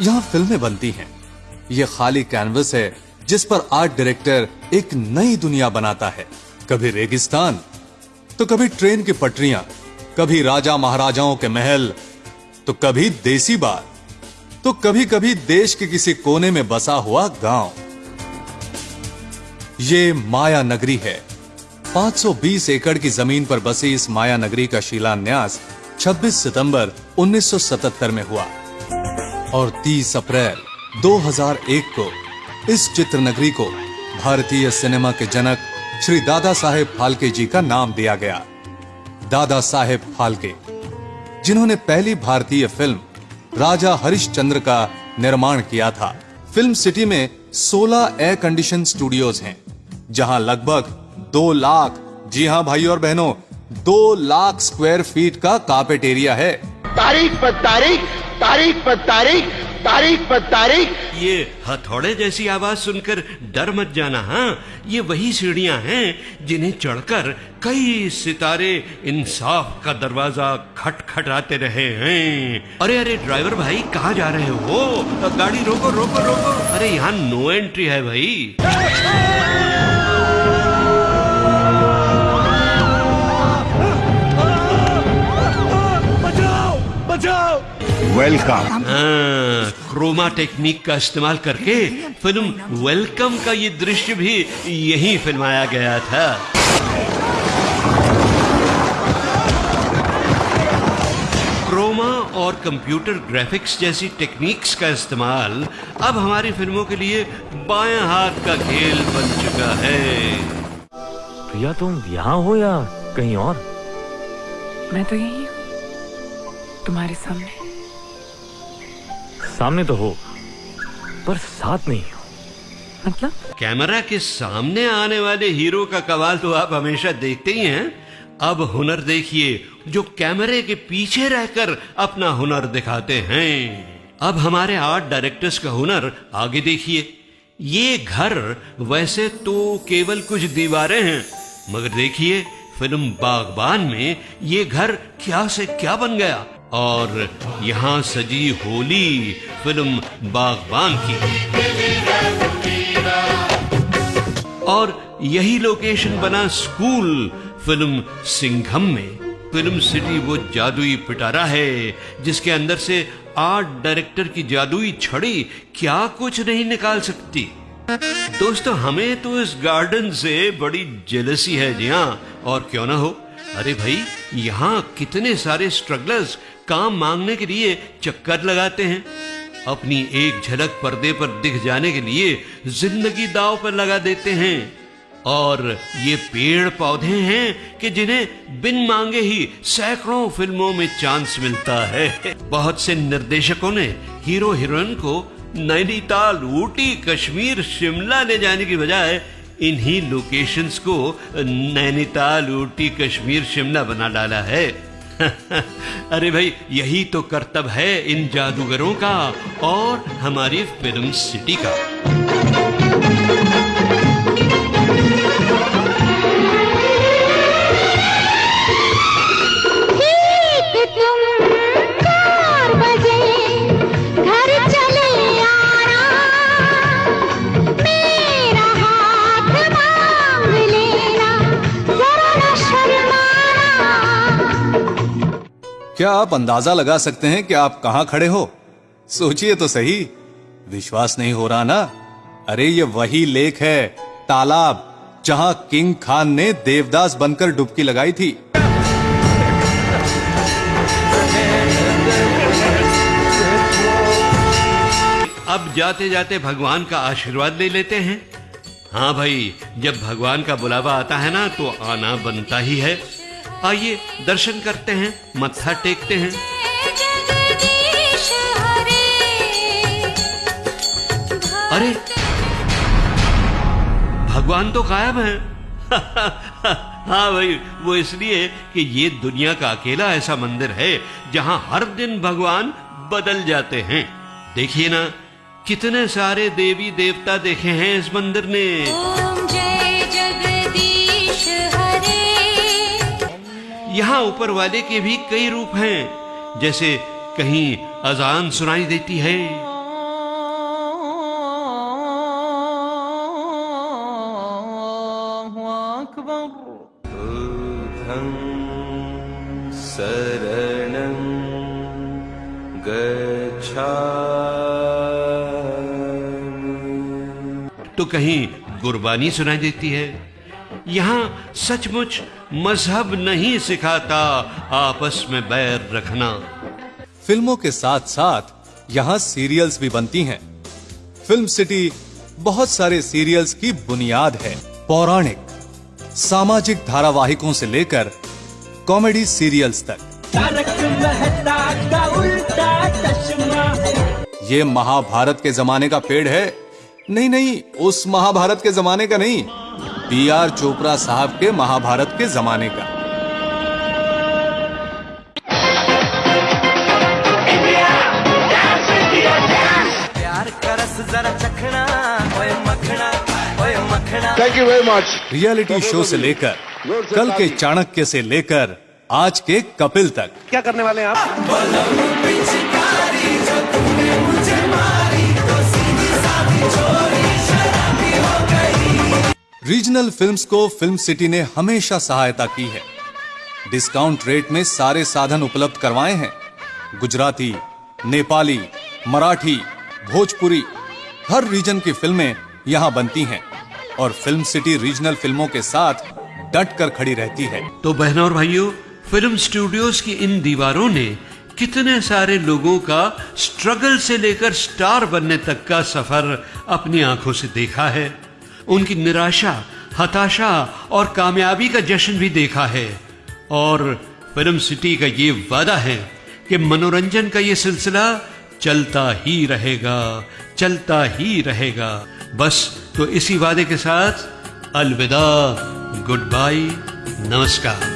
यहाँ फ़िल्में बनती हैं। ये खाली कैनवस है, जिस पर आर्ट डायरेक्टर एक नई दुनिया बनाता है। कभी रेगिस्तान तो कभी ट्रेन की पटरियाँ, कभी राजा महाराजाओं के महल तो कभी देसी बार तो कभी कभी देश के किसी कोने में बसा हुआ गाँव। ये माया नगरी है। 520 एकड़ की ज़मीन पर बसी इस माया नगरी का शिलान्यास 26 सितंबर 1977 में हुआ। और 30 अप्रैल 2001 को इस चित्र नगरी को भारतीय सिनेमा के जनक श्री दादा साहेब फाल्के जी का नाम दिया गया। दादा साहेब फाल्के, जिन्होंने पहली भारतीय फ़िल्म राजा हरिश्चंद्र का निर्माण किया था। फ़िल्म सिटी में 16 एयर कंडीशन स्टूडियोज हैं, जहाँ लगभग दो लाख, जी हाँ भाई और बहनों, दो लाख स्क्वायर फीट का कार्पेट एरिया है। तारीख पर तारीख तारीख पर तारीख तारीख पर तारीख। ये हथौड़े जैसी आवाज़ सुनकर डर मत जाना हाँ? ये वही सीढ़ियाँ हैं जिन्हें चढ़कर कई सितारे इंसाफ का दरवाज़ा खटखटाते रहे हैं। अरे अरे, ड्राइवर भाई, कहाँ जा रहे हो? गाड़ी रोको रोको रोको। अरे, यहाँ नो एंट्री है भाई। वेलकम हाँ, क्रोमा टेक्निक का इस्तेमाल करके फ़िल्म वेलकम का ये दृश्य भी यही फिल्माया गया था। क्रोमा और कंप्यूटर ग्राफिक्स जैसी टेक्निक्स का इस्तेमाल अब हमारी फ़िल्मों के लिए बाएँ हाथ का खेल बन चुका है। प्रिया तुम यहाँ हो या कहीं और? मैं तो यही हूँ तुम्हारे सामने। सामने तो हो, पर साथ नहीं हो। मतलब? कैमरा के सामने आने वाले हीरो का कमाल तो आप हमेशा देखते ही हैं। अब हुनर देखिए, जो कैमरे के पीछे रहकर अपना हुनर दिखाते हैं। अब हमारे आर्ट डायरेक्टर्स का हुनर आगे देखिए। ये घर वैसे तो केवल कुछ दीवारें हैं, मगर देखिए, फ़िल्म बागबान में ये घर क्या से क्या बन गया। और यहाँ सजी होली फ़िल्म बागबान की। और यही लोकेशन बना स्कूल फ़िल्म सिंघम में। फ़िल्म सिटी वो जादुई पिटारा है, जिसके अंदर से आर्ट डायरेक्टर की जादुई छड़ी क्या कुछ नहीं निकाल सकती। दोस्तों, हमें तो इस गार्डन से बड़ी जेलसी है, जी हाँ। और क्यों ना हो? अरे भाई, यहाँ कितने सारे स्ट्रगलर्स काम मांगने के लिए चक्कर लगाते हैं। अपनी एक झलक पर्दे पर दिख जाने के लिए ज़िंदगी दाव पर लगा देते हैं। और ये पेड़ पौधे हैं कि जिन्हें बिन मांगे ही सैकड़ों फ़िल्मों में चांस मिलता है। बहुत से निर्देशकों ने हीरो हीरोइन को नैनीताल, ऊटी, कश्मीर, शिमला ले जाने की बजाय इन्हीं लोकेशंस को नैनीताल ऊटी कश्मीर, शिमला बना डाला है। अरे भाई, यही तो कर्तव्य है इन जादूगरों का और हमारी फ़िल्म सिटी का। क्या आप अंदाज़ा लगा सकते हैं कि आप कहाँ खड़े हो? सोचिए तो सही। विश्वास नहीं हो रहा ना? अरे, ये वही लेक है, तालाब, जहाँ किंग खान ने देवदास बनकर डुबकी लगाई थी। अब जाते जाते भगवान का आशीर्वाद ले लेते हैं। हाँ भाई, जब भगवान का बुलावा आता है ना तो आना बनता ही है। आइए दर्शन करते हैं, मत्था टेकते हैं। अरे! भगवान तो गायब है। हाँ भाई, वो इसलिए कि ये दुनिया का अकेला ऐसा मंदिर है, जहाँ हर दिन भगवान बदल जाते हैं। देखिए ना, कितने सारे देवी देवता देखे हैं इस मंदिर ने। यहाँ ऊपर वाले के भी कई रूप हैं जैसे कहीं अजान सुनाई देती है। तो कहीं गुरबानी सुनाई देती है। यहाँ सचमुच मज़हब नहीं सिखाता, आपस में बैर रखना। फ़िल्मों के साथ साथ यहाँ सीरियल्स भी बनती हैं। फ़िल्म सिटी बहुत सारे सीरियल्स की बुनियाद है। पौराणिक, सामाजिक धारावाहिकों से लेकर कॉमेडी सीरियल्स तक। ये महाभारत के जमाने का पेड़ है। नहीं नहीं, उस महाभारत के जमाने का नहीं। बी आर चोपड़ा साहब के महाभारत के जमाने का। प्यार का रस चखना ओए मखना ओए मखना। Thank you very much reality show से लेकर कल के चाणक्य से लेकर आज के कपिल तक। क्या करने वाले हैं आप? रीजनल फिल्म्स को फ़िल्म सिटी ने हमेशा सहायता की है। डिस्काउंट रेट में सारे साधन उपलब्ध करवाए हैं। गुजराती, नेपाली, मराठी, भोजपुरी, हर रीजन की फ़िल्में यहाँ बनती हैं और फ़िल्म सिटी रीजनल फ़िल्मों के साथ डट कर खड़ी रहती है। तो बहनों और भाइयों फ़िल्म स्टूडियोज की इन दीवारों ने कितने सारे लोगों का स्ट्रगल से लेकर स्टार बनने तक का सफ़र अपनी आँखों से देखा है। उनकी निराशा, हताशा और कामयाबी का जश्न भी देखा है। और फ़िल्म सिटी का ये वादा है कि मनोरंजन का ये सिलसिला चलता ही रहेगा, चलता ही रहेगा। बस तो इसी वादे के साथ अलविदा गुड बाय नमस्कार।